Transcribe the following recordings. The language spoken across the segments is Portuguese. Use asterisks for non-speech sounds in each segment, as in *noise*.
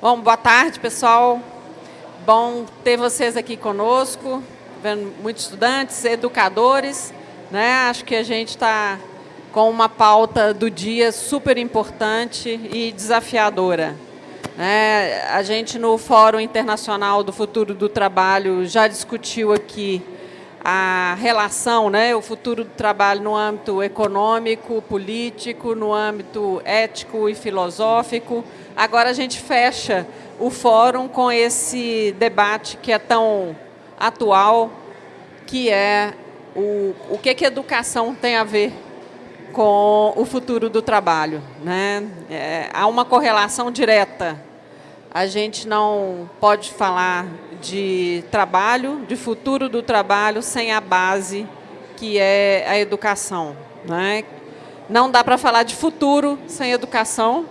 Bom, boa tarde, pessoal. Bom ter vocês aqui conosco, vendo muitos estudantes, educadores. Né? Acho que a gente está com uma pauta do dia super importante e desafiadora. Né? A gente, no Fórum Internacional do Futuro do Trabalho, já discutiu aqui a relação, né, o futuro do trabalho no âmbito econômico, político, no âmbito ético e filosófico. Agora a gente fecha o fórum com esse debate que é tão atual, que é o, o que, que educação tem a ver com o futuro do trabalho. Né? É, há uma correlação direta. A gente não pode falar de trabalho, de futuro do trabalho, sem a base que é a educação. Né? Não dá para falar de futuro sem educação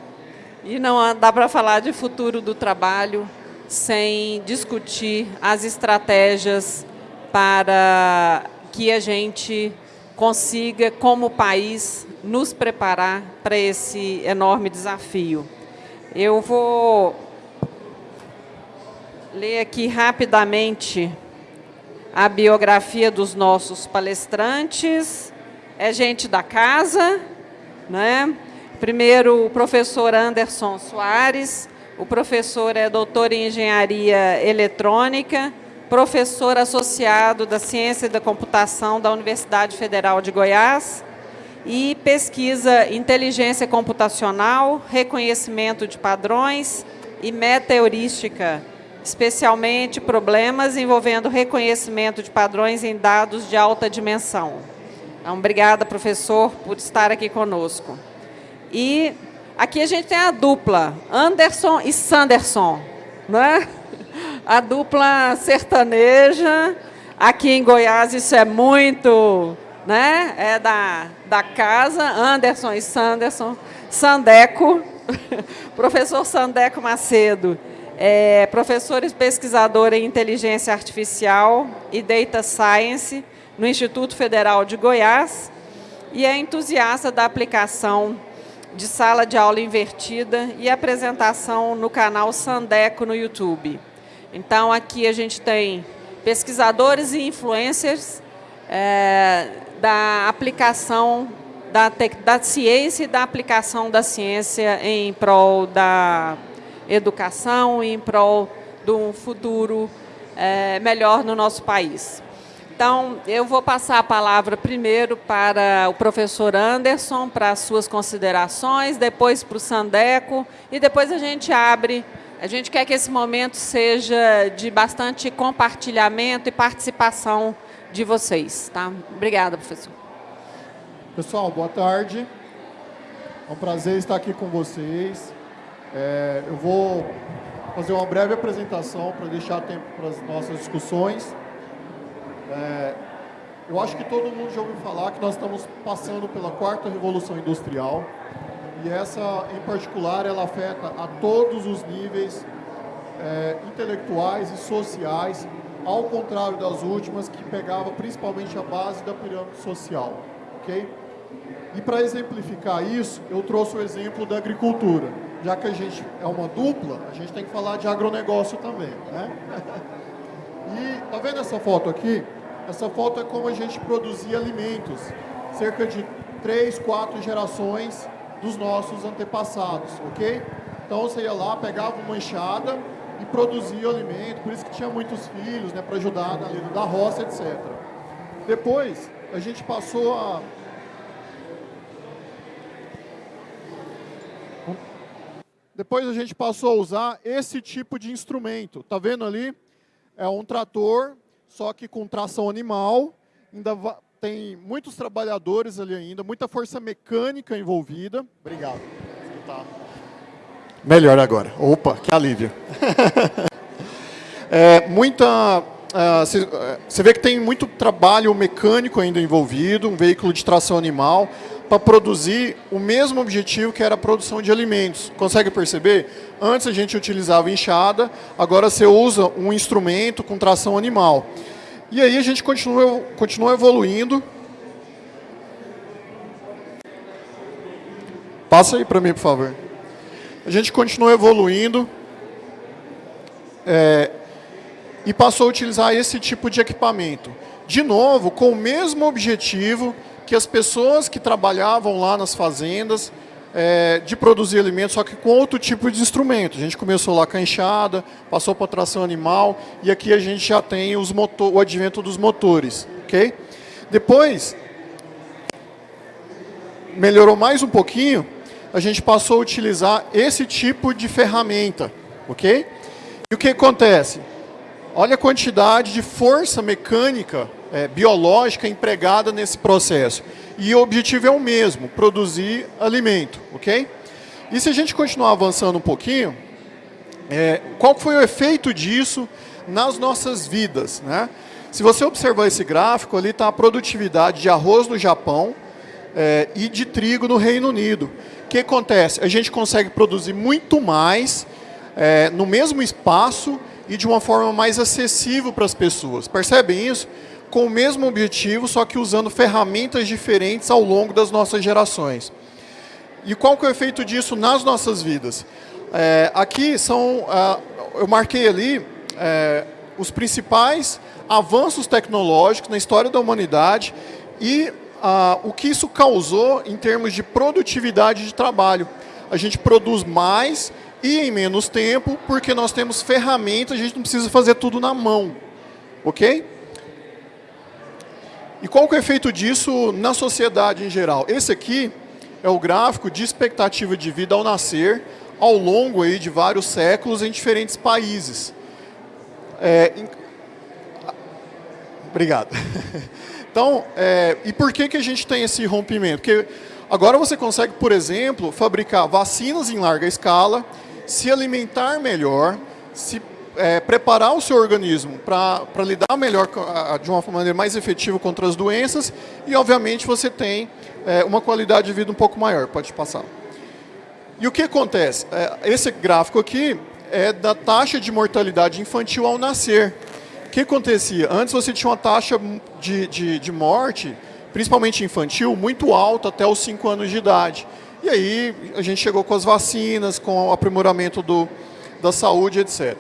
e não dá para falar de futuro do trabalho sem discutir as estratégias para que a gente consiga, como país, nos preparar para esse enorme desafio. Eu vou ler aqui rapidamente a biografia dos nossos palestrantes. É gente da casa, né? Primeiro, o professor Anderson Soares. O professor é doutor em engenharia eletrônica, professor associado da Ciência da Computação da Universidade Federal de Goiás e pesquisa inteligência computacional, reconhecimento de padrões e meta-heurística, especialmente problemas envolvendo reconhecimento de padrões em dados de alta dimensão. Então, obrigada, professor, por estar aqui conosco. E aqui a gente tem a dupla, Anderson e Sanderson, né? a dupla sertaneja. Aqui em Goiás isso é muito, né? É da, da casa, Anderson e Sanderson, Sandeco, *laughs* professor Sandeco Macedo, é professor e pesquisador em inteligência artificial e data science no Instituto Federal de Goiás e é entusiasta da aplicação de sala de aula invertida e apresentação no canal Sandeco no YouTube. Então, aqui a gente tem pesquisadores e influencers é, da aplicação da, da ciência e da aplicação da ciência em prol da educação e em prol de um futuro é, melhor no nosso país. Então, eu vou passar a palavra primeiro para o professor Anderson, para as suas considerações, depois para o Sandeco, e depois a gente abre a gente quer que esse momento seja de bastante compartilhamento e participação de vocês. Tá? Obrigada, professor. Pessoal, boa tarde. É um prazer estar aqui com vocês. É, eu vou fazer uma breve apresentação para deixar tempo para as nossas discussões. É, eu acho que todo mundo já ouviu falar que nós estamos passando pela quarta revolução industrial e essa, em particular, ela afeta a todos os níveis é, intelectuais e sociais, ao contrário das últimas, que pegava principalmente a base da pirâmide social. ok? E para exemplificar isso, eu trouxe o exemplo da agricultura. Já que a gente é uma dupla, a gente tem que falar de agronegócio também. Né? *laughs* E tá vendo essa foto aqui? Essa foto é como a gente produzia alimentos. Cerca de três, quatro gerações dos nossos antepassados, ok? Então você ia lá, pegava uma enxada e produzia o alimento, por isso que tinha muitos filhos, né, para ajudar na lida da roça, etc. Depois, a gente passou a... Depois a gente passou a usar esse tipo de instrumento. Tá vendo ali? É um trator, só que com tração animal, ainda tem muitos trabalhadores ali ainda, muita força mecânica envolvida. Obrigado. Tá. Melhor agora. Opa, que alívio. *laughs* é, muita... Você uh, vê que tem muito trabalho mecânico ainda envolvido, um veículo de tração animal, para produzir o mesmo objetivo que era a produção de alimentos. Consegue perceber? Antes a gente utilizava enxada, agora você usa um instrumento com tração animal. E aí a gente continua, continua evoluindo. Passa aí para mim, por favor. A gente continua evoluindo é, e passou a utilizar esse tipo de equipamento. De novo, com o mesmo objetivo que as pessoas que trabalhavam lá nas fazendas é, de produzir alimentos, só que com outro tipo de instrumento. A gente começou lá com a enxada, passou para tração animal, e aqui a gente já tem os motor, o advento dos motores. ok? Depois, melhorou mais um pouquinho, a gente passou a utilizar esse tipo de ferramenta. ok? E o que acontece? Olha a quantidade de força mecânica, é, biológica empregada nesse processo. E o objetivo é o mesmo, produzir alimento, ok? E se a gente continuar avançando um pouquinho, é, qual foi o efeito disso nas nossas vidas, né? Se você observar esse gráfico, ali está a produtividade de arroz no Japão é, e de trigo no Reino Unido. O que acontece? A gente consegue produzir muito mais é, no mesmo espaço e de uma forma mais acessível para as pessoas. Percebem isso? Com o mesmo objetivo, só que usando ferramentas diferentes ao longo das nossas gerações. E qual que é o efeito disso nas nossas vidas? É, aqui são, uh, eu marquei ali é, os principais avanços tecnológicos na história da humanidade e uh, o que isso causou em termos de produtividade de trabalho. A gente produz mais e em menos tempo, porque nós temos ferramentas, a gente não precisa fazer tudo na mão. Ok? E qual que é o efeito disso na sociedade em geral? Esse aqui é o gráfico de expectativa de vida ao nascer, ao longo aí de vários séculos em diferentes países. É, em... Obrigado. *laughs* Então, é, e por que, que a gente tem esse rompimento? Porque agora você consegue, por exemplo, fabricar vacinas em larga escala, se alimentar melhor, se é, preparar o seu organismo para lidar melhor de uma maneira mais efetiva contra as doenças e, obviamente, você tem é, uma qualidade de vida um pouco maior. Pode passar. E o que acontece? É, esse gráfico aqui é da taxa de mortalidade infantil ao nascer. O que acontecia? Antes você tinha uma taxa de, de, de morte, principalmente infantil, muito alta até os 5 anos de idade. E aí a gente chegou com as vacinas, com o aprimoramento do, da saúde, etc.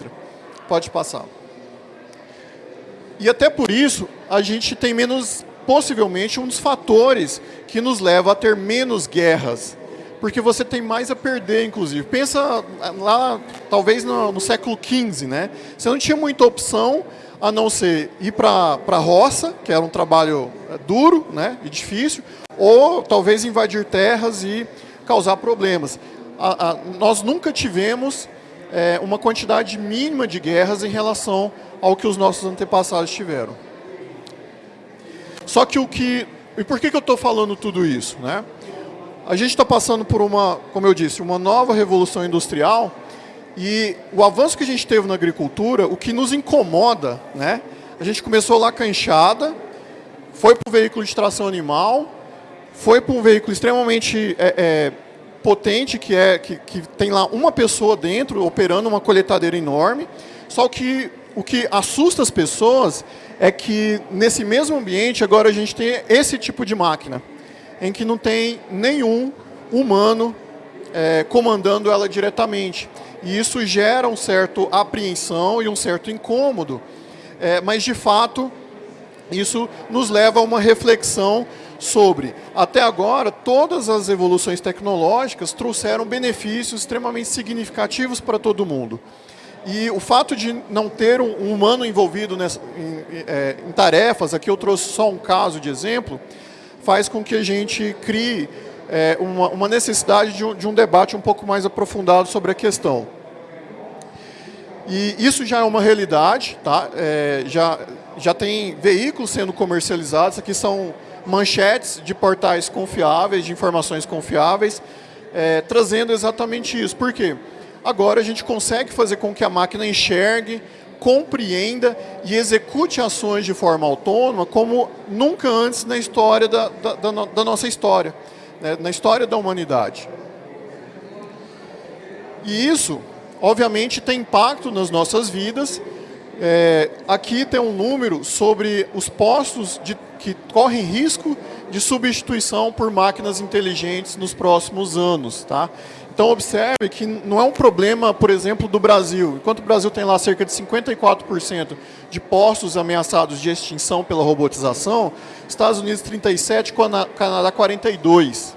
Pode passar. E até por isso, a gente tem menos, possivelmente, um dos fatores que nos leva a ter menos guerras. Porque você tem mais a perder, inclusive. Pensa lá, talvez no, no século XV, né? Você não tinha muita opção a não ser ir para a roça, que era um trabalho é, duro né, e difícil, ou talvez invadir terras e causar problemas. A, a, nós nunca tivemos é, uma quantidade mínima de guerras em relação ao que os nossos antepassados tiveram. Só que o que... E por que, que eu estou falando tudo isso? Né? A gente está passando por uma, como eu disse, uma nova revolução industrial e o avanço que a gente teve na agricultura, o que nos incomoda, né? a gente começou lá com a enxada, foi para o veículo de tração animal, foi para um veículo extremamente é, é, potente, que, é, que, que tem lá uma pessoa dentro, operando uma coletadeira enorme, só que o que assusta as pessoas é que nesse mesmo ambiente agora a gente tem esse tipo de máquina, em que não tem nenhum humano é, comandando ela diretamente. E isso gera um certo apreensão e um certo incômodo, é, mas de fato isso nos leva a uma reflexão sobre, até agora, todas as evoluções tecnológicas trouxeram benefícios extremamente significativos para todo mundo. E o fato de não ter um humano envolvido nessa, em, é, em, tarefas, aqui eu trouxe só um caso de exemplo, faz com que a gente crie é, uma, uma, necessidade de um, de um, debate um pouco mais aprofundado sobre a questão. E isso já é uma realidade, tá? É, já, já tem veículos sendo comercializados, aqui são manchetes de portais confiáveis, de informações confiáveis, é, trazendo exatamente isso. Por quê? Agora a gente consegue fazer com que a máquina enxergue, compreenda e execute ações de forma autônoma como nunca antes na história da, da, da, da nossa história, né? na história da humanidade. E isso, obviamente, tem impacto nas nossas vidas. É, aqui tem um número sobre os postos de que correm risco de substituição por máquinas inteligentes nos próximos anos. Tá? Então, observe que não é um problema, por exemplo, do Brasil. Enquanto o Brasil tem lá cerca de 54% de postos ameaçados de extinção pela robotização, Estados Unidos 37%, Canadá 42%.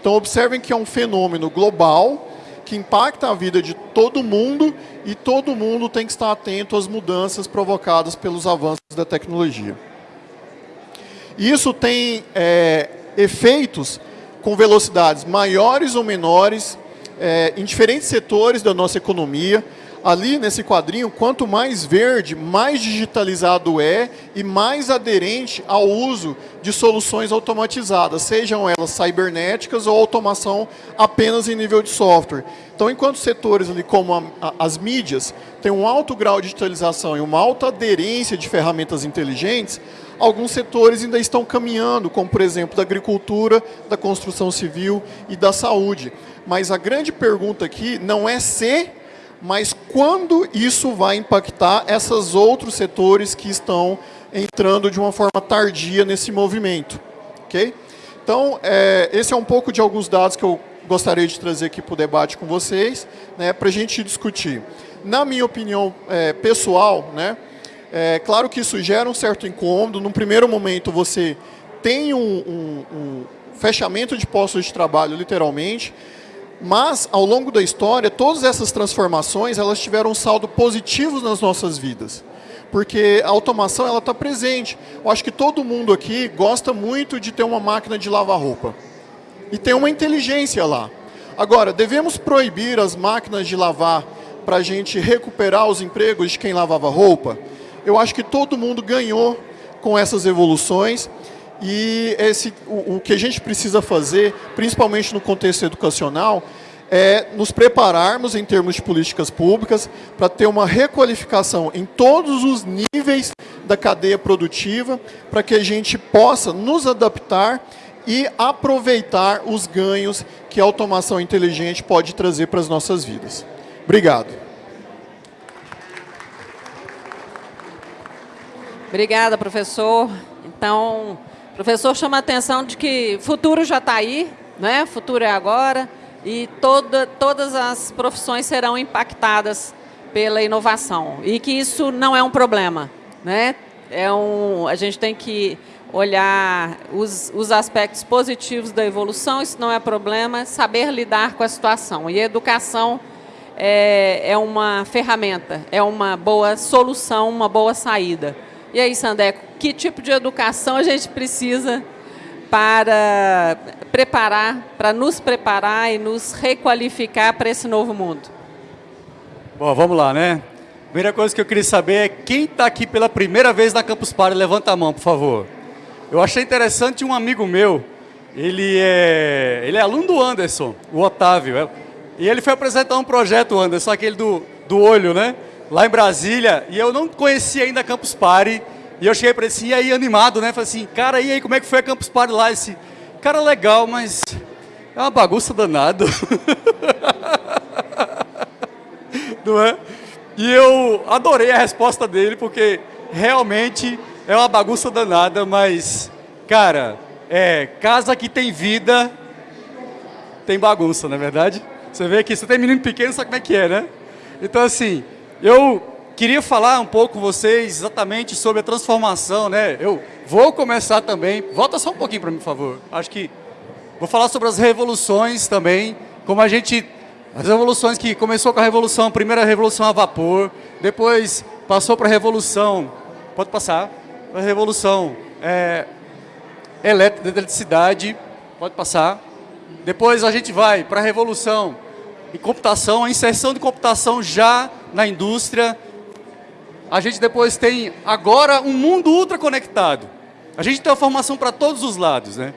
Então, observem que é um fenômeno global que impacta a vida de todo mundo e todo mundo tem que estar atento às mudanças provocadas pelos avanços da tecnologia. Isso tem é, efeitos com velocidades maiores ou menores é, em diferentes setores da nossa economia. Ali nesse quadrinho, quanto mais verde, mais digitalizado é e mais aderente ao uso de soluções automatizadas, sejam elas cibernéticas ou automação apenas em nível de software. Então, enquanto setores ali como a, a, as mídias têm um alto grau de digitalização e uma alta aderência de ferramentas inteligentes, alguns setores ainda estão caminhando, como por exemplo da agricultura, da construção civil e da saúde. Mas a grande pergunta aqui não é se, mas quando isso vai impactar esses outros setores que estão entrando de uma forma tardia nesse movimento. ok? Então, é, esse é um pouco de alguns dados que eu gostaria de trazer aqui para o debate com vocês, né, para a gente discutir. Na minha opinião é, pessoal, né, é claro que isso gera um certo incômodo. Num primeiro momento, você tem um, um, um fechamento de postos de trabalho, literalmente, mas, ao longo da história, todas essas transformações elas tiveram um saldo positivo nas nossas vidas. Porque a automação ela está presente. Eu acho que todo mundo aqui gosta muito de ter uma máquina de lavar roupa. E tem uma inteligência lá. Agora, devemos proibir as máquinas de lavar para a gente recuperar os empregos de quem lavava roupa? Eu acho que todo mundo ganhou com essas evoluções e esse, o, o que a gente precisa fazer, principalmente no contexto educacional, é nos prepararmos em termos de políticas públicas para ter uma requalificação em todos os níveis da cadeia produtiva, para que a gente possa nos adaptar e aproveitar os ganhos que a automação inteligente pode trazer para as nossas vidas. Obrigado. Obrigada, professor. Então, professor chama a atenção de que futuro já está aí, né? futuro é agora, e toda, todas as profissões serão impactadas pela inovação. E que isso não é um problema. Né? É um, a gente tem que olhar os, os aspectos positivos da evolução, isso não é problema, saber lidar com a situação. E a educação é, é uma ferramenta, é uma boa solução, uma boa saída. E aí, Sandeco, que tipo de educação a gente precisa para preparar, para nos preparar e nos requalificar para esse novo mundo? Bom, vamos lá, né? Primeira coisa que eu queria saber é quem está aqui pela primeira vez na Campus Party, levanta a mão, por favor. Eu achei interessante um amigo meu, ele é, ele é aluno do Anderson, o Otávio, é, e ele foi apresentar um projeto, Anderson, aquele do, do olho, né? Lá em Brasília, e eu não conhecia ainda a Campus Party, e eu cheguei para ele assim, e aí animado, né? Falei assim, cara, e aí, como é que foi a Campus Party lá? Esse cara legal, mas é uma bagunça danada. *laughs* não é? E eu adorei a resposta dele, porque realmente é uma bagunça danada, mas, cara, é, casa que tem vida, tem bagunça, não é verdade? Você vê que você tem menino pequeno, sabe como é que é, né? Então, assim, eu queria falar um pouco com vocês exatamente sobre a transformação, né? Eu vou começar também, volta só um pouquinho para mim, por favor. Acho que vou falar sobre as revoluções também, como a gente, as revoluções que começou com a revolução, a primeira revolução a vapor, depois passou para a revolução, pode passar, a revolução é, eletricidade, pode passar. Depois a gente vai para a revolução em computação, a inserção de computação já na indústria. A gente depois tem agora um mundo ultra conectado. A gente tem a formação para todos os lados. Né?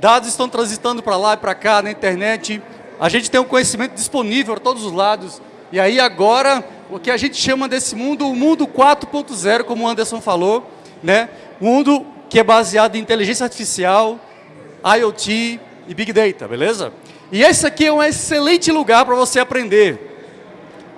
Dados estão transitando para lá e para cá na internet. A gente tem o um conhecimento disponível para todos os lados. E aí agora, o que a gente chama desse mundo, o mundo 4.0, como o Anderson falou, né? mundo que é baseado em inteligência artificial, IoT e Big Data, beleza? E esse aqui é um excelente lugar para você aprender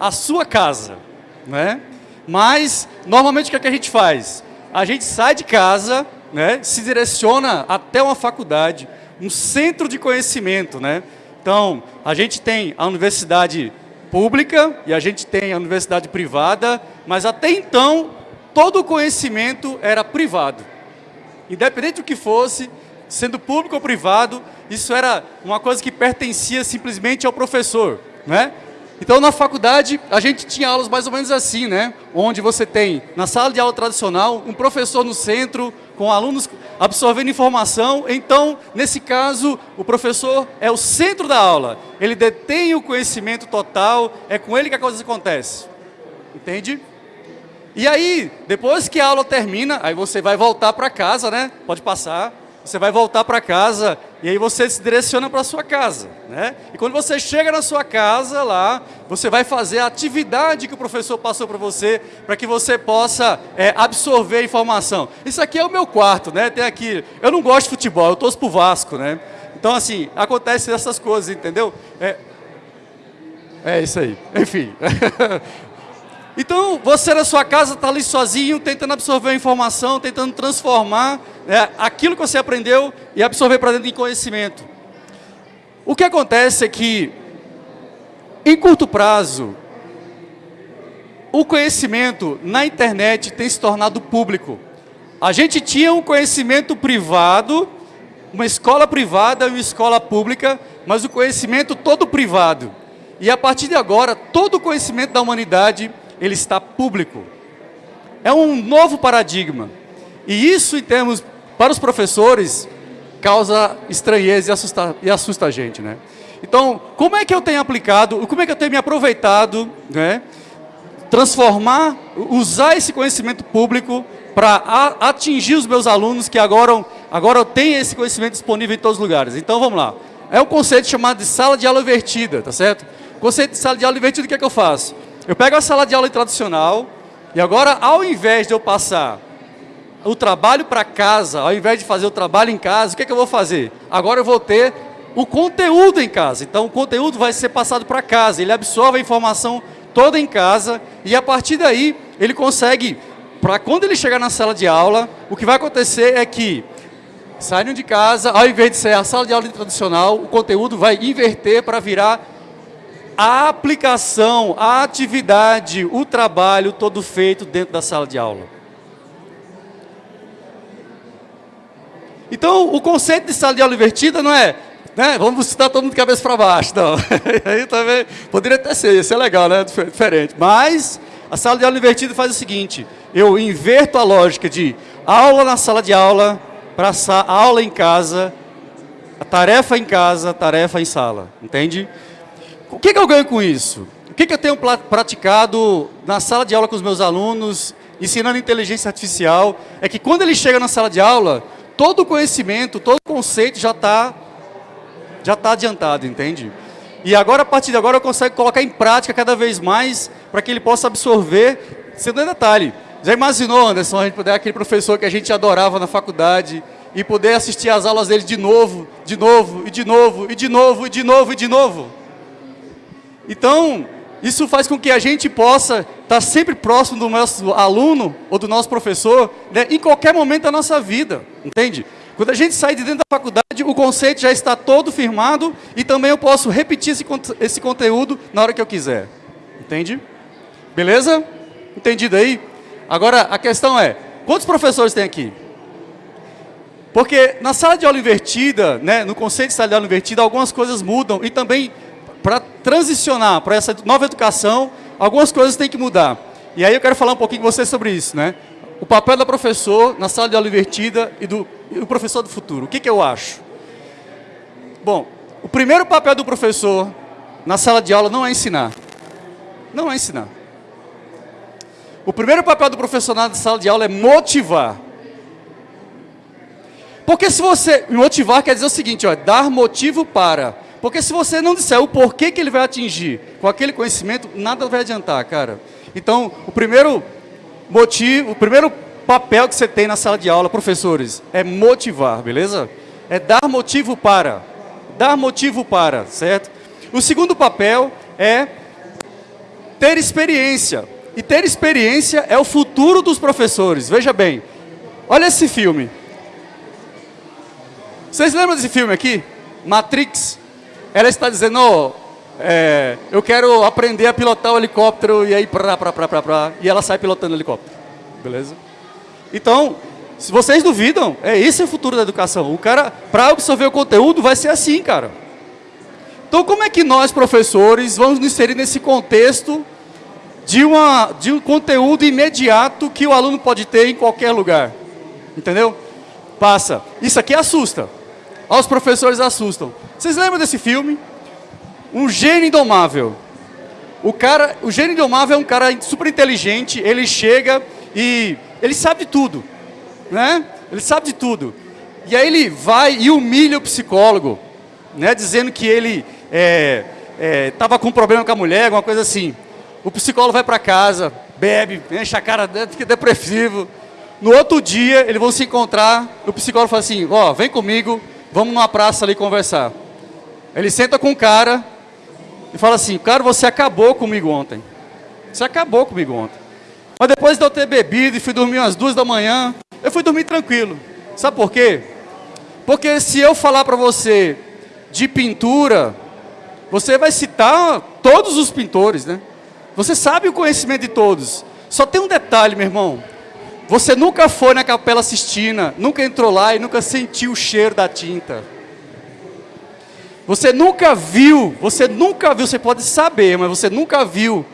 a sua casa, né? Mas, normalmente, o que, é que a gente faz? A gente sai de casa, né, se direciona até uma faculdade, um centro de conhecimento, né? Então, a gente tem a universidade pública e a gente tem a universidade privada, mas até então todo o conhecimento era privado. Independente do que fosse, sendo público ou privado, isso era uma coisa que pertencia simplesmente ao professor, né? Então, na faculdade, a gente tinha aulas mais ou menos assim, né? Onde você tem, na sala de aula tradicional, um professor no centro, com alunos absorvendo informação. Então, nesse caso, o professor é o centro da aula. Ele detém o conhecimento total, é com ele que a coisa acontece. Entende? E aí, depois que a aula termina, aí você vai voltar para casa, né? Pode passar. Você vai voltar para casa e aí você se direciona para sua casa, né? E quando você chega na sua casa lá, você vai fazer a atividade que o professor passou para você, para que você possa é, absorver a informação. Isso aqui é o meu quarto, né? Tem aqui. Eu não gosto de futebol, eu torço pro Vasco, né? Então assim acontece essas coisas, entendeu? É, é isso aí. Enfim. *laughs* Então, você na sua casa está ali sozinho, tentando absorver a informação, tentando transformar né, aquilo que você aprendeu e absorver para dentro de conhecimento. O que acontece é que, em curto prazo, o conhecimento na internet tem se tornado público. A gente tinha um conhecimento privado, uma escola privada e uma escola pública, mas o conhecimento todo privado. E a partir de agora, todo o conhecimento da humanidade ele está público. É um novo paradigma. E isso, em termos, para os professores, causa estranheza e assusta, e assusta a gente, né? Então, como é que eu tenho aplicado, como é que eu tenho me aproveitado, né? Transformar, usar esse conhecimento público para atingir os meus alunos que agora, agora tenho esse conhecimento disponível em todos os lugares. Então, vamos lá. É um conceito chamado de sala de aula invertida, tá certo? Conceito de sala de aula invertida, o que é que eu faço? Eu pego a sala de aula tradicional e agora, ao invés de eu passar o trabalho para casa, ao invés de fazer o trabalho em casa, o que, é que eu vou fazer? Agora eu vou ter o conteúdo em casa. Então, o conteúdo vai ser passado para casa. Ele absorve a informação toda em casa e, a partir daí, ele consegue, para quando ele chegar na sala de aula, o que vai acontecer é que saindo de casa, ao invés de ser a sala de aula tradicional, o conteúdo vai inverter para virar a aplicação, a atividade, o trabalho todo feito dentro da sala de aula. Então, o conceito de sala de aula invertida não é, né, vamos citar todo mundo de cabeça para baixo, não. *laughs* Aí também poderia até ser, isso é legal, né, diferente. Mas a sala de aula invertida faz o seguinte, eu inverto a lógica de aula na sala de aula para aula em casa, a tarefa em casa, tarefa em sala, entende? O que, que eu ganho com isso? O que, que eu tenho praticado na sala de aula com os meus alunos, ensinando inteligência artificial, é que quando ele chega na sala de aula, todo o conhecimento, todo o conceito já está já tá adiantado, entende? E agora, a partir de agora, eu consigo colocar em prática cada vez mais para que ele possa absorver, sendo um detalhe. Já imaginou, Anderson, a gente poder aquele professor que a gente adorava na faculdade e poder assistir às aulas dele de novo, de novo, e de novo, e de novo, e de novo, e de novo? Então, isso faz com que a gente possa estar sempre próximo do nosso aluno ou do nosso professor né, em qualquer momento da nossa vida, entende? Quando a gente sai de dentro da faculdade, o conceito já está todo firmado e também eu posso repetir esse, esse conteúdo na hora que eu quiser, entende? Beleza? Entendido aí? Agora, a questão é, quantos professores tem aqui? Porque na sala de aula invertida, né, no conceito de sala de aula invertida, algumas coisas mudam e também para transicionar para essa nova educação, algumas coisas têm que mudar. E aí eu quero falar um pouquinho com você sobre isso, né? O papel do professor na sala de aula invertida e do e o professor do futuro. O que, que eu acho? Bom, o primeiro papel do professor na sala de aula não é ensinar. Não é ensinar. O primeiro papel do professor na sala de aula é motivar. Porque se você motivar quer dizer o seguinte, ó, dar motivo para. Porque se você não disser o porquê que ele vai atingir com aquele conhecimento, nada vai adiantar, cara. Então, o primeiro motivo, o primeiro papel que você tem na sala de aula, professores, é motivar, beleza? É dar motivo para. Dar motivo para, certo? O segundo papel é ter experiência. E ter experiência é o futuro dos professores. Veja bem, olha esse filme. Vocês lembram desse filme aqui? Matrix. Ela está dizendo, oh, é, eu quero aprender a pilotar o helicóptero e aí pra, pra, pra, pra, pra, e ela sai pilotando o helicóptero. Beleza? Então, se vocês duvidam, é esse o futuro da educação. O cara, para absorver o conteúdo, vai ser assim, cara. Então, como é que nós, professores, vamos nos inserir nesse contexto de, uma, de um conteúdo imediato que o aluno pode ter em qualquer lugar? Entendeu? Passa. Isso aqui assusta. Os professores assustam. Vocês lembram desse filme? Um gênio indomável. O cara, o gênio indomável é um cara super inteligente, ele chega e ele sabe de tudo, né? Ele sabe de tudo. E aí ele vai e humilha o psicólogo, né? Dizendo que ele estava é, é, com um problema com a mulher, alguma coisa assim. O psicólogo vai para casa, bebe, enche a cara, fica depressivo. No outro dia, eles vão se encontrar, o psicólogo fala assim, ó, oh, vem comigo, vamos numa praça ali conversar. Ele senta com o cara e fala assim, cara, você acabou comigo ontem. Você acabou comigo ontem. Mas depois de eu ter bebido e fui dormir umas duas da manhã, eu fui dormir tranquilo. Sabe por quê? Porque se eu falar para você de pintura, você vai citar todos os pintores, né? Você sabe o conhecimento de todos. Só tem um detalhe, meu irmão. Você nunca foi na Capela Sistina, nunca entrou lá e nunca sentiu o cheiro da tinta. Você nunca viu, você nunca viu, você pode saber, mas você nunca viu.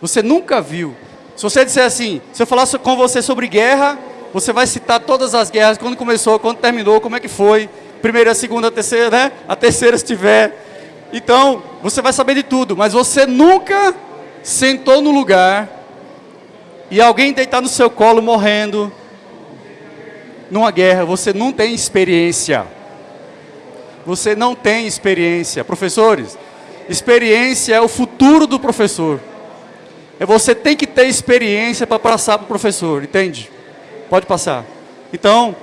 Você nunca viu. Se você disser assim, se eu falar com você sobre guerra, você vai citar todas as guerras, quando começou, quando terminou, como é que foi, primeira, segunda, terceira, né? A terceira se tiver. Então, você vai saber de tudo, mas você nunca sentou no lugar e alguém deitar no seu colo morrendo numa guerra, você não tem experiência. Você não tem experiência. Professores, experiência é o futuro do professor. É você tem que ter experiência para passar para o professor, entende? Pode passar. Então,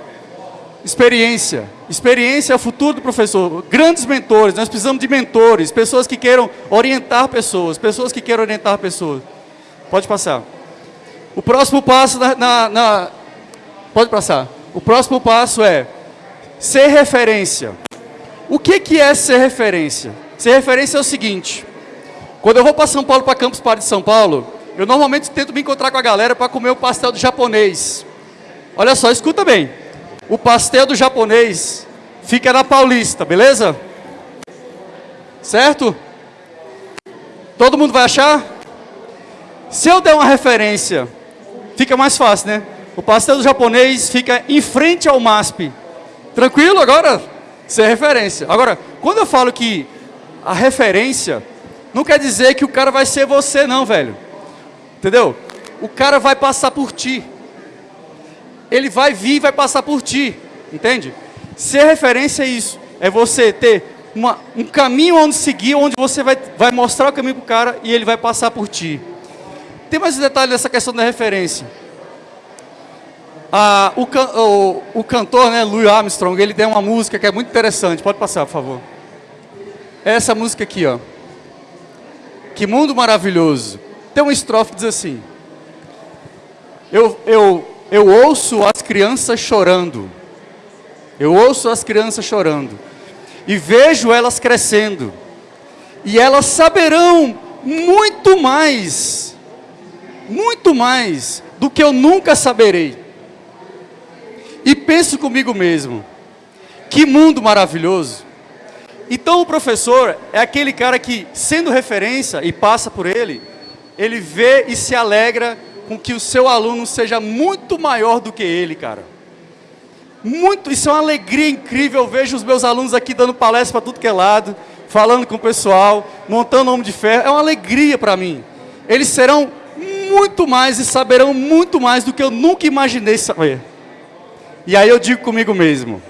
experiência. Experiência é o futuro do professor. Grandes mentores, nós precisamos de mentores, pessoas que queiram orientar pessoas, pessoas que queiram orientar pessoas. Pode passar. O próximo passo na, na, na pode passar. O próximo passo é ser referência. O que, que é ser referência? Ser referência é o seguinte, quando eu vou para São Paulo, para Campus Party de São Paulo, eu normalmente tento me encontrar com a galera para comer o pastel do japonês. Olha só, escuta bem. O pastel do japonês fica na Paulista, beleza? Certo? Todo mundo vai achar? Se eu der uma referência, fica mais fácil, né? O pastel japonês fica em frente ao MASP. Tranquilo agora? Ser referência. Agora, quando eu falo que a referência não quer dizer que o cara vai ser você não, velho. Entendeu? O cara vai passar por ti. Ele vai vir e vai passar por ti. Entende? Ser referência é isso. É você ter uma, um caminho onde seguir, onde você vai, vai mostrar o caminho para o cara e ele vai passar por ti. Tem mais um detalhe questão da referência. Ah, o, o, o, cantor, né, Louis Armstrong, ele tem uma música que é muito interessante. Pode passar, por favor. Essa música aqui, ó. Que mundo maravilhoso. Tem uma estrofe que diz assim. Eu, eu, eu ouço as crianças chorando. Eu ouço as crianças chorando. E vejo elas crescendo. E elas saberão muito mais, muito mais do que eu nunca saberei. E penso comigo mesmo, que mundo maravilhoso. Então o professor é aquele cara que, sendo referência e passa por ele, ele vê e se alegra com que o seu aluno seja muito maior do que ele, cara. Muito, isso é uma alegria incrível. Eu vejo os meus alunos aqui dando palestra para tudo que é lado, falando com o pessoal, montando homem de ferro. É uma alegria para mim. Eles serão muito mais e saberão muito mais do que eu nunca imaginei saber. E aí eu digo comigo mesmo,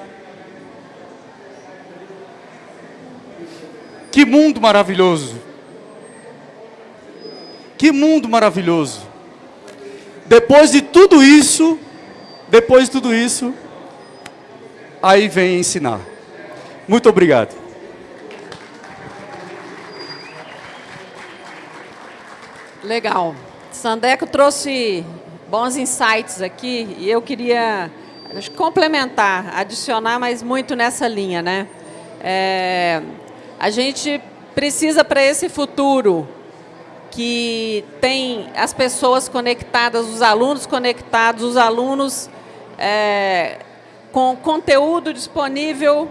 Que mundo maravilhoso. Que mundo maravilhoso. Depois de tudo isso, depois de tudo isso, aí vem ensinar. Muito obrigado. Legal. Sandeco trouxe bons insights aqui e eu queria complementar, adicionar mais muito nessa linha, né? É, A gente precisa para esse futuro que tem as pessoas conectadas, os alunos conectados, os alunos é, com conteúdo disponível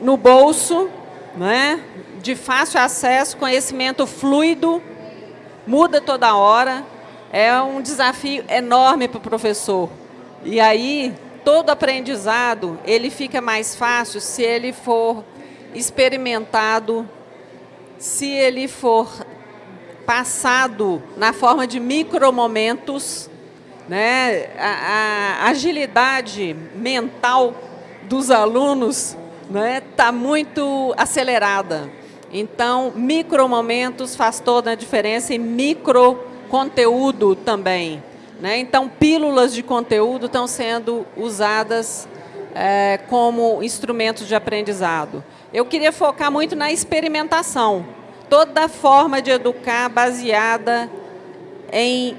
no bolso, né? de fácil acesso, conhecimento fluido, muda toda hora. É um desafio enorme para o professor. E aí, todo aprendizado, ele fica mais fácil se ele for experimentado, se ele for passado na forma de micromomentos, né? a, a agilidade mental dos alunos está né? Tá muito acelerada. Então, micromomentos faz toda a diferença e micro conteúdo também. Né? Então, pílulas de conteúdo estão sendo usadas é, como instrumentos de aprendizado. Eu queria focar muito na experimentação toda forma de educar baseada em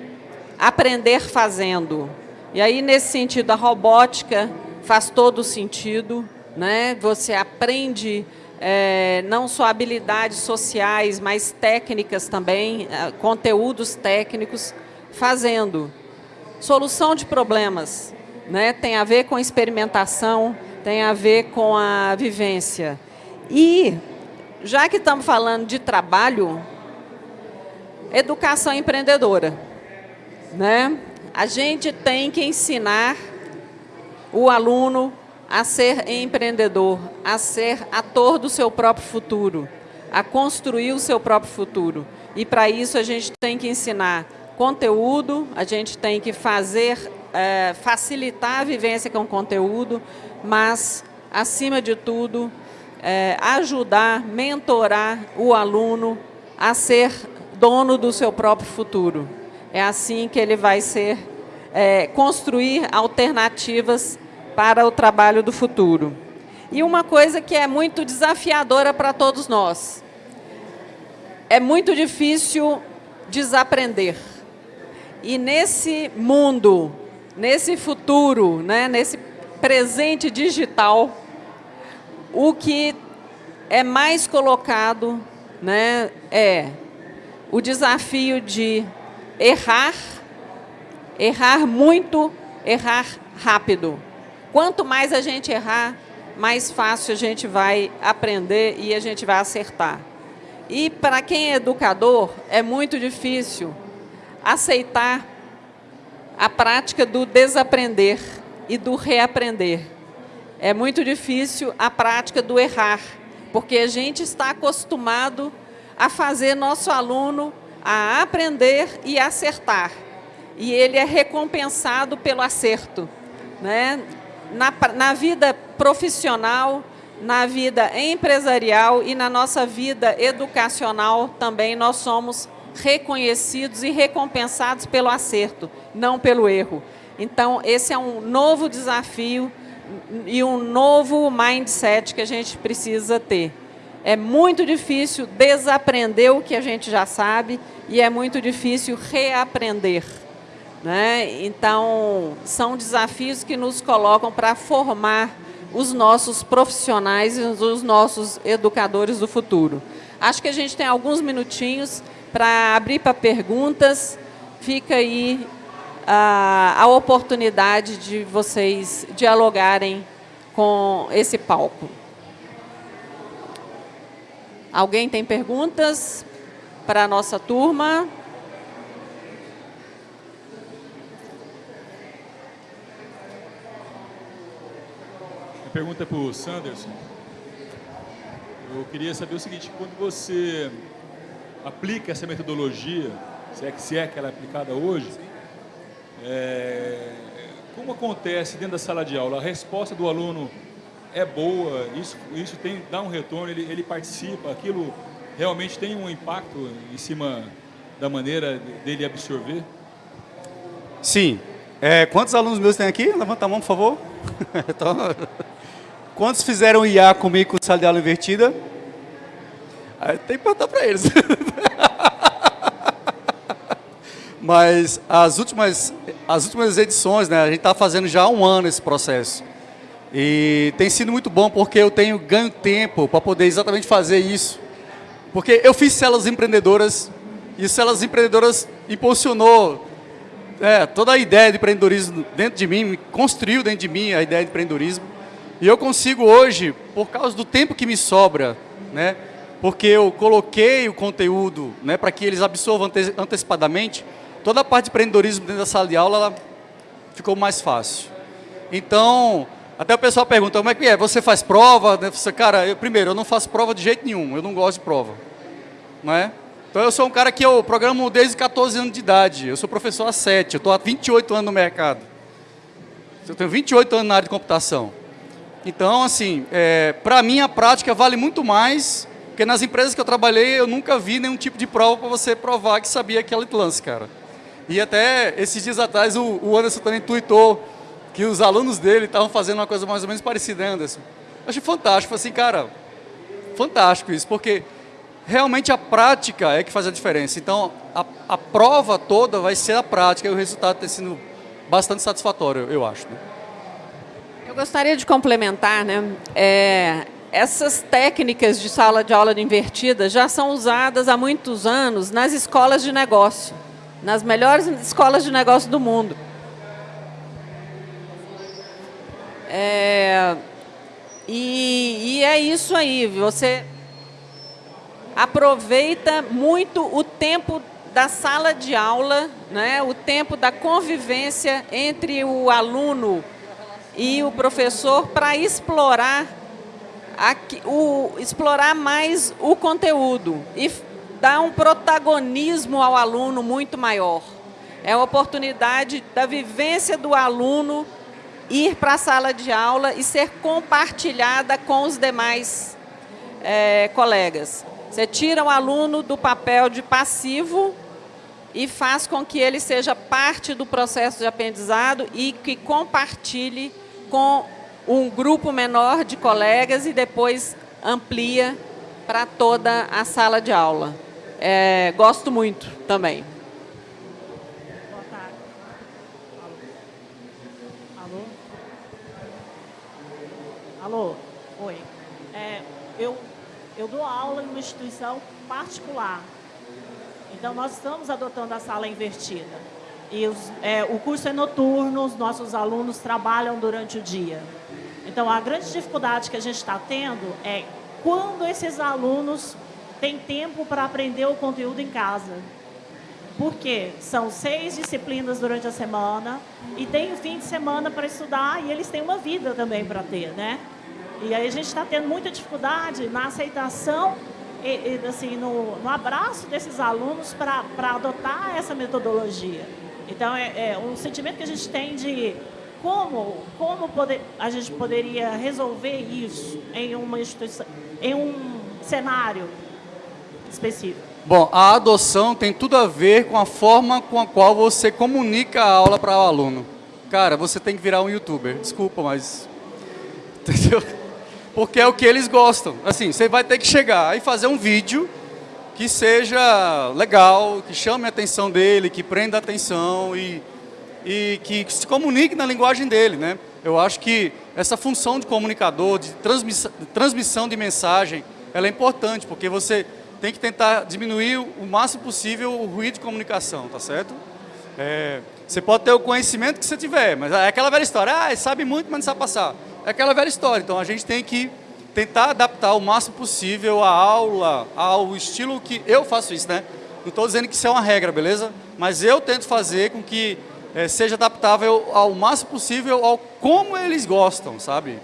aprender fazendo. E aí, nesse sentido, a robótica faz todo sentido. Né? Você aprende é, não só habilidades sociais, mas técnicas também, é, conteúdos técnicos, fazendo. Solução de problemas né? tem a ver com experimentação, tem a ver com a vivência. E já que estamos falando de trabalho, educação empreendedora. Né? A gente tem que ensinar o aluno a ser empreendedor, a ser ator do seu próprio futuro, a construir o seu próprio futuro. E para isso a gente tem que ensinar conteúdo, a gente tem que fazer, é, facilitar a vivência com conteúdo, mas, acima de tudo, é, ajudar, mentorar o aluno a ser dono do seu próprio futuro. É assim que ele vai ser, é, construir alternativas para o trabalho do futuro. E uma coisa que é muito desafiadora para todos nós. É muito difícil desaprender. E nesse mundo, nesse futuro, né, nesse presente digital, o que é mais colocado né, é o desafio de errar, errar muito, errar rápido. Quanto mais a gente errar, mais fácil a gente vai aprender e a gente vai acertar. E para quem é educador, é muito difícil aceitar a prática do desaprender e do reaprender é muito difícil a prática do errar, porque a gente está acostumado a fazer nosso aluno a aprender e acertar. E ele é recompensado pelo acerto. Né? Na, na vida profissional, na vida empresarial e na nossa vida educacional também nós somos reconhecidos e recompensados pelo acerto, não pelo erro. Então, esse é um novo desafio e um novo mindset que a gente precisa ter. É muito difícil desaprender o que a gente já sabe e é muito difícil reaprender. Né? Então, são desafios que nos colocam para formar os nossos profissionais e os nossos educadores do futuro. Acho que a gente tem alguns minutinhos para abrir para perguntas. Fica aí a, a oportunidade de vocês dialogarem com esse palco. Alguém tem perguntas para a nossa turma? Pergunta é para o Sanderson. Eu queria saber o seguinte, quando você aplica essa metodologia, se é que, se é que ela é aplicada hoje, é, como acontece dentro da sala de aula? A resposta do aluno é boa, isso, isso tem, dá um retorno, ele, ele participa, aquilo realmente tem um impacto em cima da maneira dele absorver? Sim. É, quantos alunos meus tem aqui? Levanta a mão, por favor. *laughs* *laughs* então, quantos fizeram IA comigo com sala de aula invertida? Tem que perguntar para eles. *laughs* Mas as últimas, as últimas edições, né, a gente está fazendo já há um ano esse processo. E tem sido muito bom porque eu tenho ganho tempo para poder exatamente fazer isso. Porque eu fiz células empreendedoras e células empreendedoras impulsionou é, toda a ideia de empreendedorismo dentro de mim, construiu dentro de mim a ideia de empreendedorismo. E eu consigo hoje, por causa do tempo que me sobra, né, porque eu coloquei o conteúdo né, para que eles absorvam ante antecipadamente, toda a parte de empreendedorismo dentro da sala de aula ficou mais fácil. Então, até o pessoal pergunta, como é que é? Você faz prova? Você, cara, eu, primeiro, eu não faço prova de jeito nenhum, eu não gosto de prova. Não é? Então eu sou um cara que eu programo desde 14 anos de idade, eu sou professor há 7, eu estou há 28 anos no mercado. Eu tenho 28 anos na área de computação. Então, assim, é, para mim a prática vale muito mais, porque nas empresas que eu trabalhei eu nunca vi nenhum tipo de prova para você provar que sabia aquele lance, cara. E até esses dias atrás o, o Anderson também tweetou que os alunos dele estavam fazendo uma coisa mais ou menos parecida, né, Anderson? Eu achei fantástico, assim, cara, fantástico isso, porque realmente a prática é que faz a diferença. Então, a, a prova toda vai ser a prática e o resultado tem sido bastante satisfatório, eu acho. Né? Eu gostaria de complementar, né? É, essas técnicas de sala de aula invertida já são usadas há muitos anos nas escolas de negócio, nas melhores escolas de negócio do mundo. É, e, e é isso aí, você aproveita muito o tempo da sala de aula, né, o tempo da convivência entre o aluno e o professor para explorar, o, explorar mais o conteúdo e dar um protagonismo ao aluno muito maior. É a oportunidade da vivência do aluno ir para a sala de aula e ser compartilhada com os demais é, colegas. Você tira o aluno do papel de passivo e faz com que ele seja parte do processo de aprendizado e que compartilhe com um grupo menor de colegas e depois amplia para toda a sala de aula. É, gosto muito também. Alô? Oi. É, eu, eu dou aula em uma instituição particular. Então, nós estamos adotando a sala invertida. E os, é, o curso é noturno, os nossos alunos trabalham durante o dia. Então, a grande dificuldade que a gente está tendo é quando esses alunos têm tempo para aprender o conteúdo em casa. Porque são seis disciplinas durante a semana e tem o fim de semana para estudar e eles têm uma vida também para ter, né? E aí a gente está tendo muita dificuldade na aceitação e, e assim, no, no, abraço desses alunos para adotar essa metodologia. Então, é, é, um sentimento que a gente tem de como, como poder, a gente poderia resolver isso em uma instituição, em um cenário específico. Bom, a adoção tem tudo a ver com a forma com a qual você comunica a aula para o aluno. Cara, você tem que virar um youtuber. Desculpa, mas... *laughs* Entendeu? porque é o que eles gostam. Assim, você vai ter que chegar e fazer um vídeo que seja legal, que chame a atenção dele, que prenda a atenção e, e que se comunique na linguagem dele, né? Eu acho que essa função de comunicador, de transmissão, de mensagem, ela é importante, porque você tem que tentar diminuir o máximo possível o ruído de comunicação, tá certo? É, você pode ter o conhecimento que você tiver, mas é aquela velha história, ah, sabe muito, mas não sabe passar. É aquela velha história, então a gente tem que tentar adaptar o máximo possível a aula, ao estilo que eu faço isso, né? Não estou dizendo que isso é uma regra, beleza? Mas eu tento fazer com que é, seja adaptável ao máximo possível ao como eles gostam, sabe?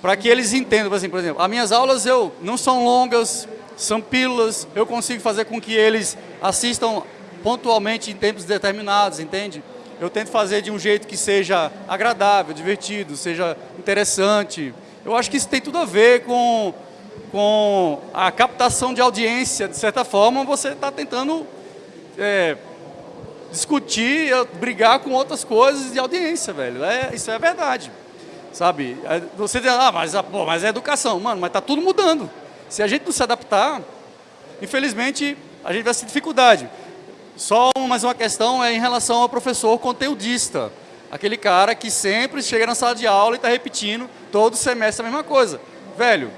Para que eles entendam, assim, por exemplo, as minhas aulas eu não são longas, são pílulas, eu consigo fazer com que eles assistam pontualmente em tempos determinados, entende? eu tento fazer de um jeito que seja agradável, divertido, seja interessante. Eu acho que isso tem tudo a ver com, com a captação de audiência. De certa forma, você está tentando é, discutir, brigar com outras coisas de audiência, velho. É, isso é verdade. Sabe? É, você diz, ah, mas, pô, mas é educação. Mano, mas está tudo mudando. Se a gente não se adaptar, infelizmente, a gente vai ter dificuldade. Só mais uma questão é em relação ao professor conteudista. Aquele cara que sempre chega na sala de aula e está repetindo todo semestre a mesma coisa. Velho,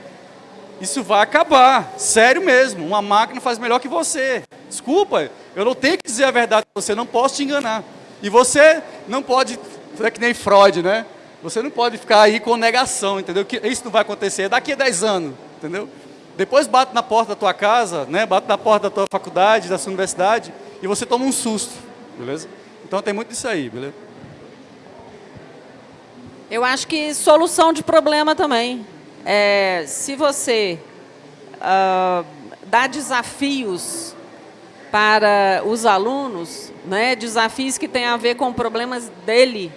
isso vai acabar, sério mesmo. Uma máquina faz melhor que você. Desculpa, eu não tenho que dizer a verdade para você, não posso te enganar. E você não pode, é que nem Freud, né? Você não pode ficar aí com negação, entendeu? Que isso não vai acontecer daqui a 10 anos, entendeu? Depois bate na porta da tua casa, né? Bate na porta da tua faculdade, da sua universidade e você toma um susto, beleza? Então tem muito disso aí, beleza? Eu acho que solução de problema também. É, se você uh, dá desafios para os alunos, né, desafios que têm a ver com problemas dele,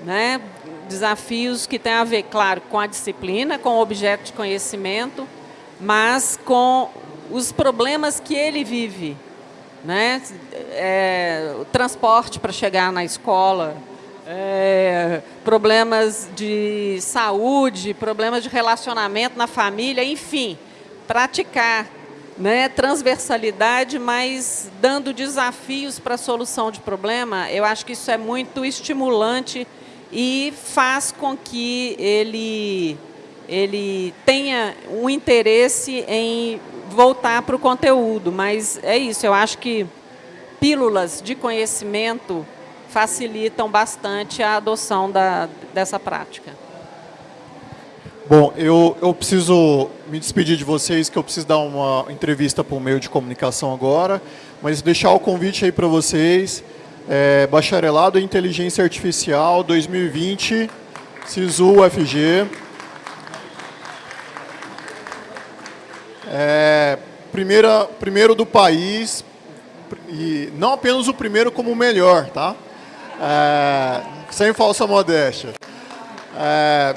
né, desafios que têm a ver, claro, com a disciplina, com o objeto de conhecimento, mas com os problemas que ele vive. Né? É, o transporte para chegar na escola, é, problemas de saúde, problemas de relacionamento na família, enfim, praticar né, transversalidade, mas dando desafios para a solução de problema, eu acho que isso é muito estimulante e faz com que ele, ele tenha um interesse em voltar para o conteúdo. Mas é isso, eu acho que pílulas de conhecimento facilitam bastante a adoção da, dessa prática. Bom, eu, eu preciso me despedir de vocês, que eu preciso dar uma entrevista para o meio de comunicação agora, mas deixar o convite aí para vocês, é, Bacharelado em Inteligência Artificial 2020, SISU UFG. É, primeira, primeiro do país, e não apenas o primeiro como o melhor, tá? É, sem falsa modéstia. É,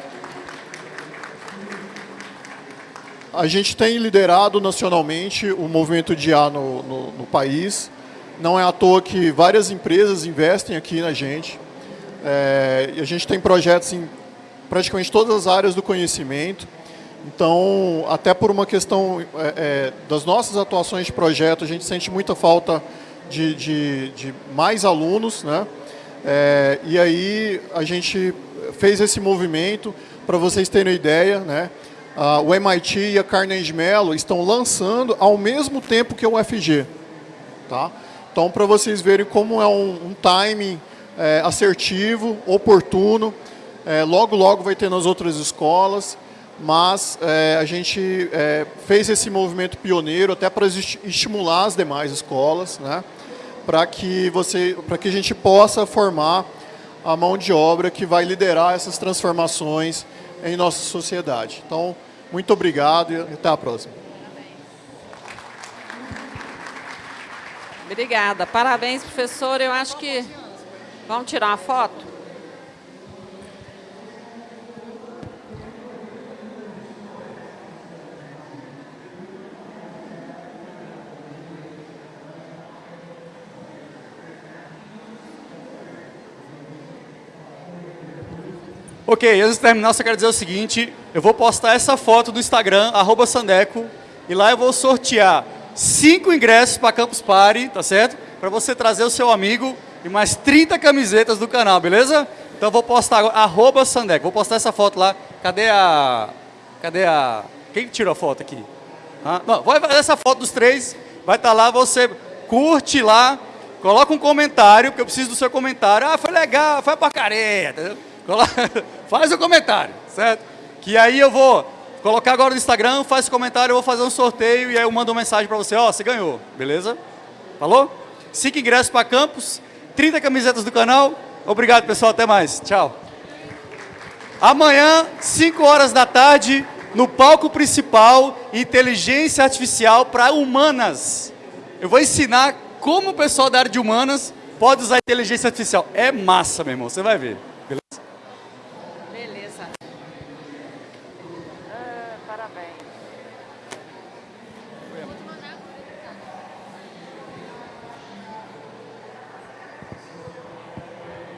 a gente tem liderado nacionalmente o movimento de IA no, no, no, país. Não é à toa que várias empresas investem aqui na gente. É, a gente tem projetos em praticamente todas as áreas do conhecimento. Então, até por uma questão é, é, das nossas atuações de projeto, a gente sente muita falta de, de, de mais alunos, né? É, e aí a gente fez esse movimento, para vocês terem ideia, né? O MIT e a Carnegie Mellon estão lançando ao mesmo tempo que o UFG. Tá? Então, para vocês verem como é um, um timing é, assertivo, oportuno, é, logo, logo vai ter nas outras escolas, mas é, a gente é, fez esse movimento pioneiro até para estimular as demais escolas, né? Para que, você, que a gente possa formar a mão de obra que vai liderar essas transformações em nossa sociedade. Então, muito obrigado e até a próxima. Obrigada. Parabéns, professor. Eu acho que... Vamos tirar uma foto? Ok, antes de terminar, só quero dizer o seguinte, eu vou postar essa foto do Instagram, arroba Sandeco, e lá eu vou sortear cinco ingressos para Campus Party, tá certo? Para você trazer o seu amigo e mais 30 camisetas do canal, beleza? Então eu vou postar agora, arroba Sandeco, vou postar essa foto lá. Cadê a... Cadê a... Quem tirou a foto aqui? Ah, não, vai essa foto dos três, vai estar tá lá, você curte lá, coloca um comentário, porque eu preciso do seu comentário. Ah, foi legal, foi porcaria, entendeu? *laughs* Faz o comentário, certo? Que aí eu vou colocar agora no Instagram, faz o comentário, eu vou fazer um sorteio e aí eu mando uma mensagem para você, ó, oh, você ganhou, beleza? Falou? Cinco ingressos para campus, 30 camisetas do canal. Obrigado, pessoal, até mais. Tchau. Amanhã, 5 horas da tarde, no palco principal, inteligência artificial para humanas. Eu vou ensinar como o pessoal da área de humanas pode usar inteligência artificial. É massa, meu irmão, você vai ver.